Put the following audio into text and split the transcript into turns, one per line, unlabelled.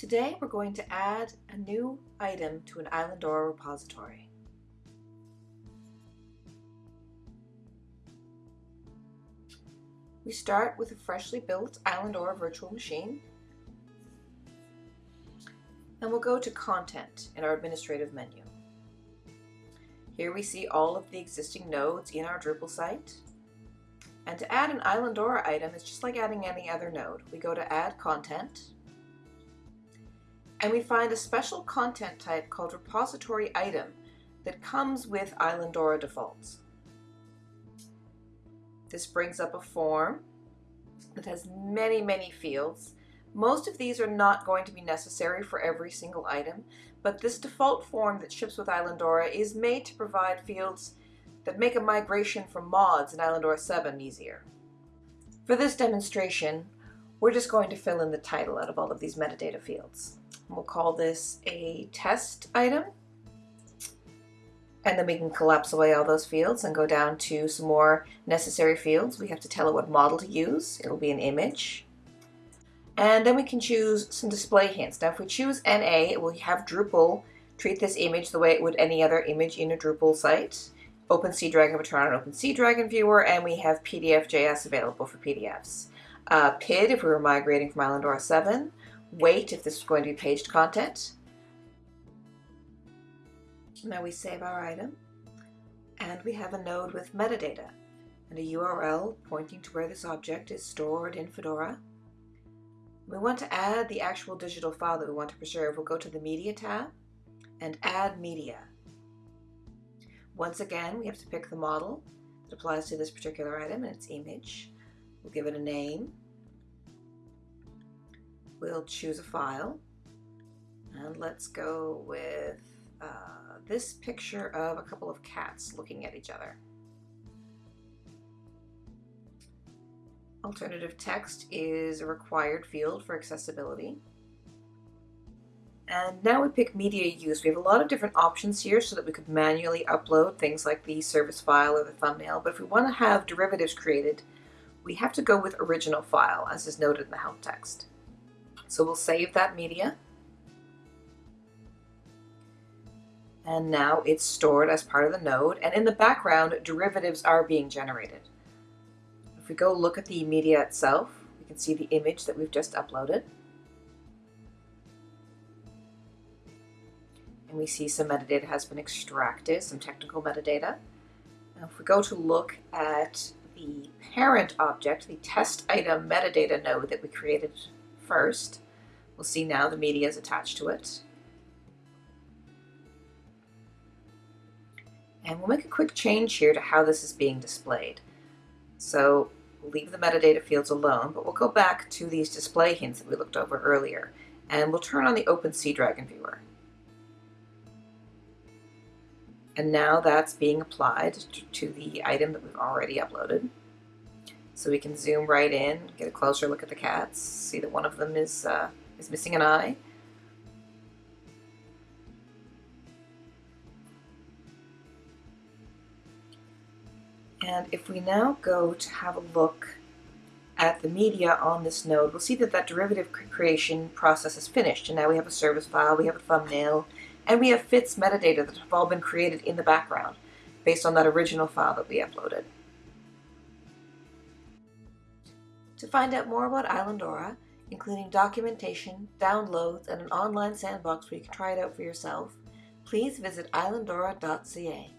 Today we're going to add a new item to an Islandora repository. We start with a freshly built Islandora virtual machine and we'll go to Content in our administrative menu. Here we see all of the existing nodes in our Drupal site. And to add an Islandora item is just like adding any other node. We go to Add Content, and we find a special content type called Repository Item that comes with Islandora defaults. This brings up a form that has many, many fields most of these are not going to be necessary for every single item, but this default form that ships with Islandora is made to provide fields that make a migration from mods in Islandora 7 easier. For this demonstration, we're just going to fill in the title out of all of these metadata fields. We'll call this a test item. And then we can collapse away all those fields and go down to some more necessary fields. We have to tell it what model to use. It'll be an image. And then we can choose some display hints. Now if we choose NA, it will have Drupal treat this image the way it would any other image in a Drupal site. OpenSeaDragon would turn on an OpenSeaDragon viewer, and we have PDF.js available for PDFs. Uh, PID if we were migrating from Islandora 7. Weight if this was going to be paged content. Now we save our item, and we have a node with metadata and a URL pointing to where this object is stored in Fedora. We want to add the actual digital file that we want to preserve. We'll go to the Media tab and Add Media. Once again, we have to pick the model that applies to this particular item and its image. We'll give it a name. We'll choose a file. And let's go with uh, this picture of a couple of cats looking at each other. Alternative text is a required field for accessibility. And now we pick media use. We have a lot of different options here so that we could manually upload things like the service file or the thumbnail. But if we want to have derivatives created, we have to go with original file, as is noted in the help text. So we'll save that media. And now it's stored as part of the node. And in the background, derivatives are being generated If we go look at the media itself, we can see the image that we've just uploaded. And we see some metadata has been extracted, some technical metadata. Now if we go to look at the parent object, the test item metadata node that we created first, we'll see now the media is attached to it. And we'll make a quick change here to how this is being displayed. So We'll leave the metadata fields alone, but we'll go back to these display hints that we looked over earlier, and we'll turn on the OpenSeaDragon viewer. And now that's being applied to the item that we've already uploaded. So we can zoom right in, get a closer look at the cats, see that one of them is, uh, is missing an eye. And if we now go to have a look at the media on this node, we'll see that that derivative creation process is finished. And now we have a service file, we have a thumbnail, and we have fits metadata that have all been created in the background based on that original file that we uploaded. To find out more about Islandora, including documentation, downloads, and an online sandbox where you can try it out for yourself, please visit islandora.ca.